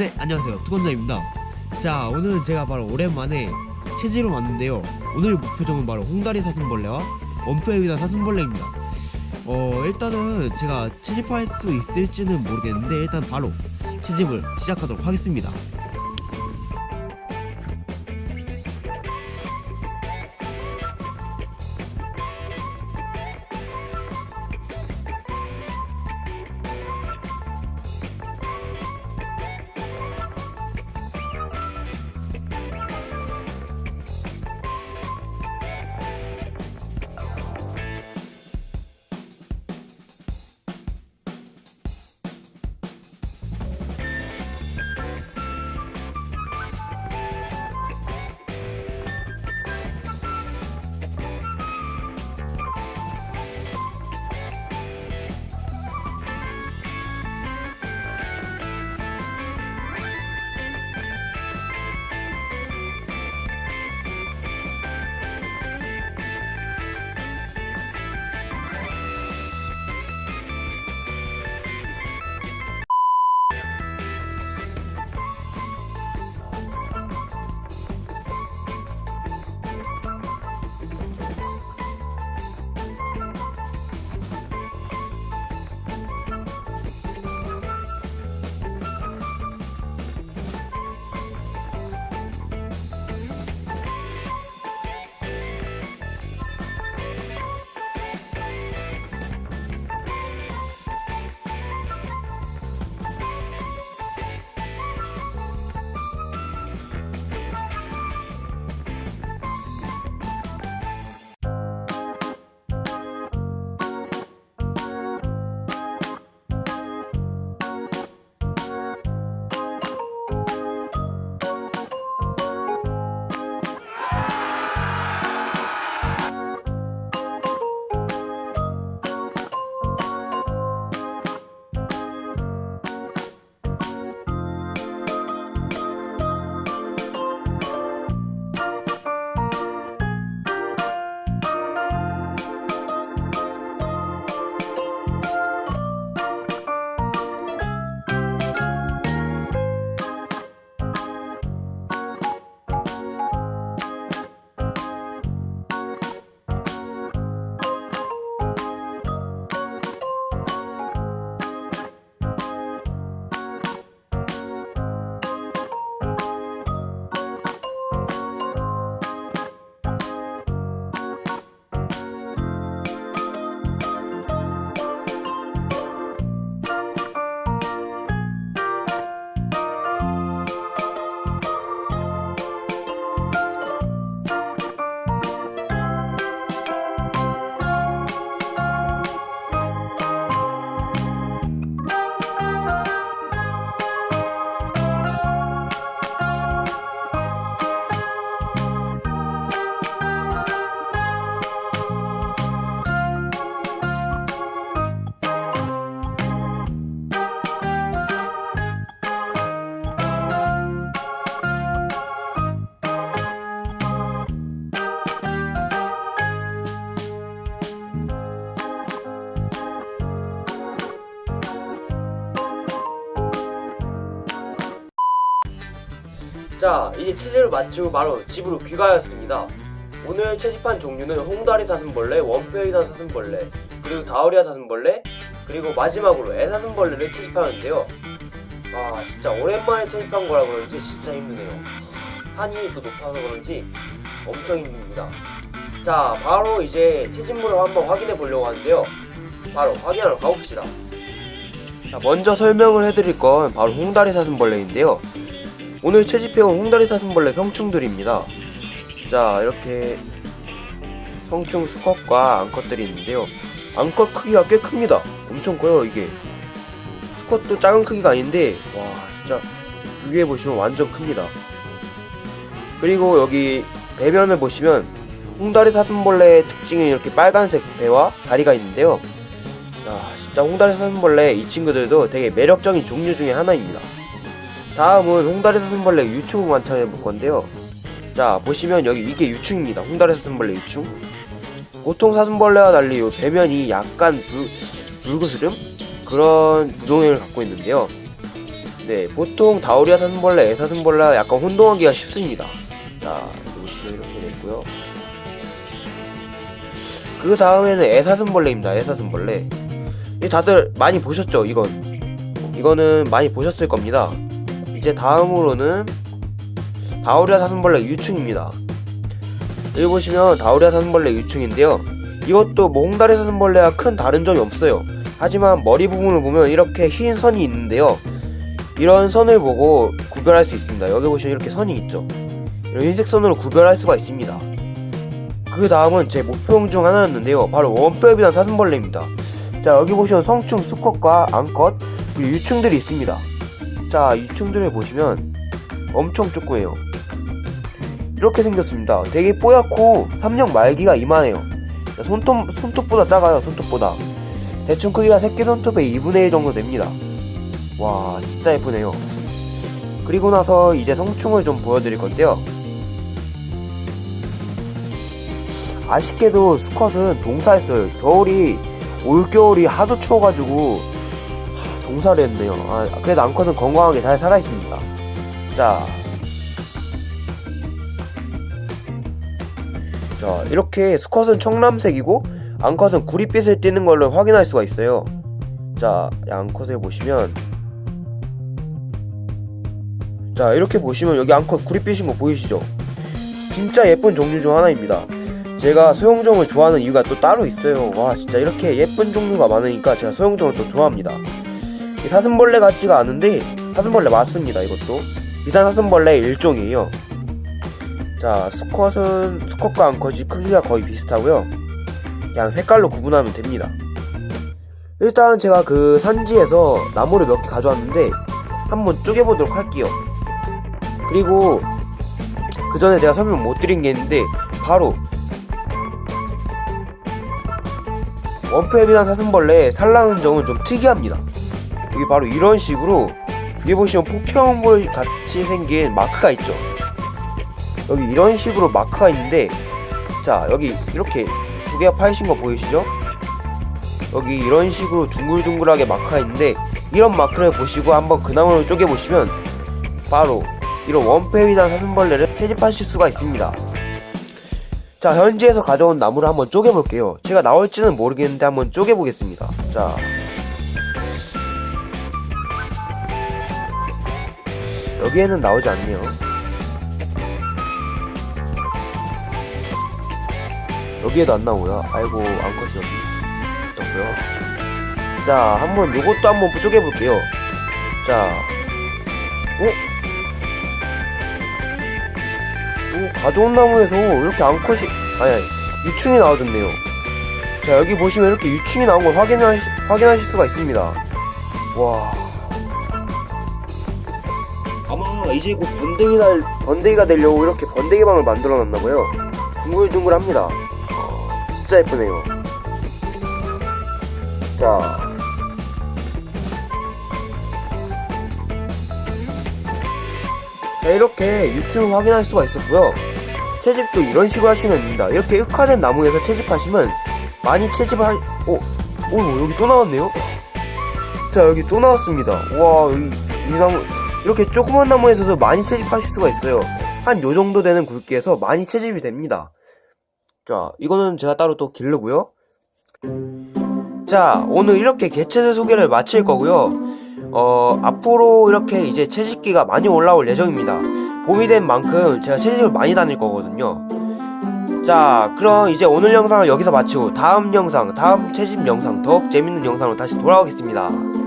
네 안녕하세요. 투건자입니다. 자 오늘은 제가 바로 오랜만에 체지로 왔는데요. 오늘 목표종은 바로 홍다리 사슴벌레와 원표에 위한 사슴벌레입니다. 어 일단은 제가 채집할 수 있을지는 모르겠는데 일단 바로 채집을 시작하도록 하겠습니다 자 이제 체질을 마치고 바로 집으로 귀가하였습니다. 오늘 채집한 종류는 홍다리 사슴벌레, 원표이단 사슴벌레, 그리고 다우리아 사슴벌레, 그리고 마지막으로 애사슴벌레를 채집하는데요. 아 진짜 오랜만에 채집한 거라 그런지 진짜 힘드네요. 한이 또 높아서 그런지 엄청 힘듭니다. 자 바로 이제 채집물을 한번 확인해 보려고 하는데요. 바로 확인하러 가봅시다. 자, 먼저 설명을 해드릴 건 바로 홍다리 사슴벌레인데요 오늘 채집해온 홍다리 사슴벌레 성충들입니다. 자 이렇게 성충 수컷과 암컷들이 있는데요. 암컷 크기가 꽤 큽니다. 엄청 커요 이게. 수컷도 작은 크기가 아닌데 와 진짜 위에 보시면 완전 큽니다. 그리고 여기 배면을 보시면 홍다리 사슴벌레의 특징이 이렇게 빨간색 배와 다리가 있는데요. 야 진짜 홍다리 사슴벌레 이 친구들도 되게 매력적인 종류 중에 하나입니다. 다음은 홍다리 사슴벌레 유충을 관찰해 볼 건데요. 자 보시면 여기 이게 유충입니다. 홍다리 사슴벌레 유충. 보통 사슴벌레와 달리 이 배면이 약간 불, 불그스름 그런 부동형을 갖고 있는데요. 네, 보통 다우리아 사슴벌레, 애사슴벌레와 약간 혼동하기가 쉽습니다. 자, 보시면 이렇게 됐고요. 그 다음에는 애사슴벌레입니다. 애사슴벌레. 이 다들 많이 보셨죠? 이건 이거는 많이 보셨을 겁니다. 이제 다음으로는 다우리아 사슴벌레 유충입니다. 여기 보시면 다우리아 사슴벌레 유충인데요. 이것도 뭐 홍다리 사슴벌레와 큰 다른 점이 없어요. 하지만 머리 부분을 보면 이렇게 흰 선이 있는데요. 이런 선을 보고 구별할 수 있습니다. 여기 보시면 이렇게 선이 있죠. 이런 흰색 선으로 구별할 수가 있습니다. 그 다음은 제 목표용 중 하나였는데요. 바로 원뼈비단 사슴벌레입니다. 자 여기 보시면 성충, 수컷과 암컷 그리고 유충들이 있습니다. 자 유충들을 보시면 엄청 조그매요. 이렇게 생겼습니다. 되게 뽀얗고 삼령 말기가 이만해요. 자, 손톱, 손톱보다 작아요. 손톱보다. 대충 크기가 새끼 손톱의 2분의 1 정도 됩니다. 와 진짜 예쁘네요. 그리고 나서 이제 성충을 좀 보여드릴 건데요. 아쉽게도 수컷은 동사했어요. 겨울이 올겨울이 하도 추워가지고 하, 동사를 했네요. 아, 그래도 암컷은 건강하게 잘 살아있습니다. 자, 자 이렇게 수컷은 청남색이고 암컷은 구릿빛을 띠는 걸로 확인할 수가 있어요. 자, 암컷을 보시면 자 이렇게 보시면 여기 암컷 구릿빛인 거 보이시죠? 진짜 예쁜 종류 중 하나입니다. 제가 소형종을 좋아하는 이유가 또 따로 있어요. 와 진짜 이렇게 예쁜 종류가 많으니까 제가 소형종을 또 좋아합니다. 이 사슴벌레 같지가 않은데 사슴벌레 맞습니다. 이것도 비단 사슴벌레 일종이에요. 자 수컷은 수컷과 암컷이 크기가 거의 비슷하고요. 그냥 색깔로 구분하면 됩니다. 일단 제가 그 산지에서 나무를 몇 개 가져왔는데 한번 쪼개보도록 할게요. 그리고 그 전에 제가 설명 못 드린 게 있는데 바로 원패비단 사슴벌레의 산란 흔적은 좀 특이합니다. 여기 바로 이런 식으로 여기 보시면 포켓몬볼 같이 생긴 마크가 있죠. 여기 이런 식으로 마크가 있는데 자 여기 이렇게 두 개가 파이신 거 보이시죠? 여기 이런 식으로 둥글둥글하게 마크가 있는데 이런 마크를 보시고 한번 그 나무를 쪼개보시면 바로 이런 원패비단 사슴벌레를 채집하실 수가 있습니다. 자 현지에서 가져온 나무를 한번 쪼개볼게요 제가 나올지는 모르겠는데 한번 쪼개보겠습니다 자 여기에는 나오지 않네요. 여기에도 안 나오고요. 아이고 암컷이 여기 붙었고요. 자 한번 요것도 한번 쪼개볼게요. 자 어? 오, 가져온 나무에서 이렇게 암컷이 아니, 아니 유충이 나와줬네요. 자 여기 보시면 이렇게 유충이 나온 걸 확인하시, 확인하실 수가 있습니다. 와 아마 이제 곧 번데기 날 번데기가 되려고 이렇게 번데기 방을 만들어 놨나봐요. 둥글둥글합니다. 진짜 예쁘네요. 자. 자 이렇게 유충을 확인할 수가 있었고요. 채집도 이런 식으로 하시면 됩니다. 이렇게 흑화된 나무에서 채집하시면 많이 채집할 어? 오 여기 또 나왔네요? 자 여기 또 나왔습니다. 와 여기 이 나무 이렇게 조그만 나무에서도 많이 채집하실 수가 있어요 한 요정도 되는 굵기에서 많이 채집이 됩니다 자 이거는 제가 따로 또 기르고요 자 오늘 이렇게 개체들 소개를 마칠 거고요 어, 앞으로 이렇게 이제 채집기가 많이 올라올 예정입니다. 봄이 된 만큼 제가 채집을 많이 다닐 거거든요. 자, 그럼 이제 오늘 영상을 여기서 마치고 다음 영상, 다음 채집 영상, 더욱 재밌는 영상으로 다시 돌아오겠습니다.